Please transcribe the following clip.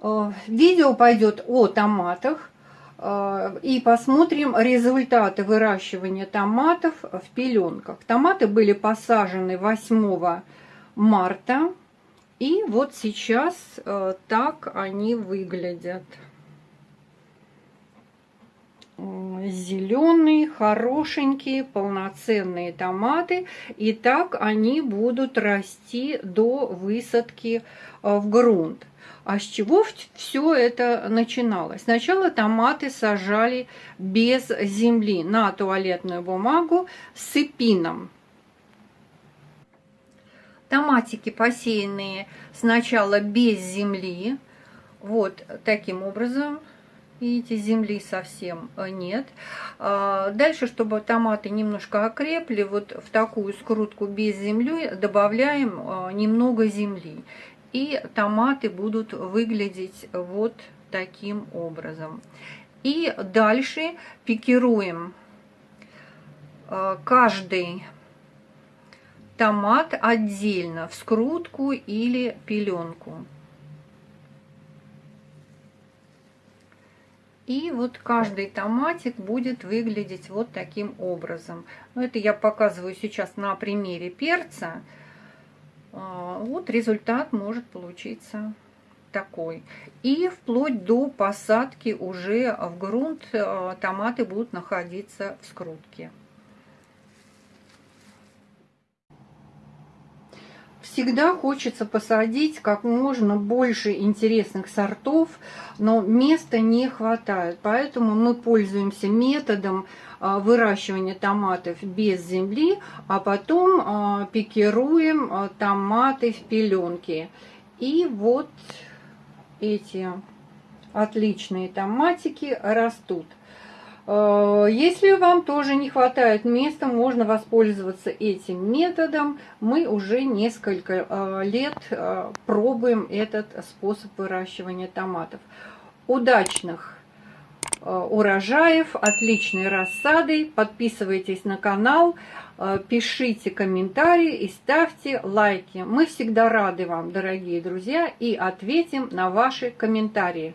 Э, видео пойдет о томатах. Э, и посмотрим результаты выращивания томатов в пеленках. Томаты были посажены 8 марта. И вот сейчас э, так они выглядят. Зеленые, хорошенькие, полноценные томаты. И так они будут расти до высадки в грунт. А с чего все это начиналось? Сначала томаты сажали без земли на туалетную бумагу с эпином. Томатики посеянные сначала без земли, вот таким образом, видите, земли совсем нет. А, дальше, чтобы томаты немножко окрепли, вот в такую скрутку без земли добавляем а, немного земли и томаты будут выглядеть вот таким образом. И дальше пикируем э, каждый томат отдельно в скрутку или пеленку. И вот каждый томатик будет выглядеть вот таким образом. Но это я показываю сейчас на примере перца. А, вот результат может получиться такой. И вплоть до посадки уже в грунт а, томаты будут находиться в скрутке. Всегда хочется посадить как можно больше интересных сортов, но места не хватает. Поэтому мы пользуемся методом а, выращивания томатов без земли, а потом а, пикируем а, томаты в пеленке. И вот эти отличные томатики растут. Если вам тоже не хватает места, можно воспользоваться этим методом. Мы уже несколько лет пробуем этот способ выращивания томатов. Удачных Э, урожаев, отличной рассады. Подписывайтесь на канал, э, пишите комментарии и ставьте лайки. Мы всегда рады вам, дорогие друзья, и ответим на ваши комментарии.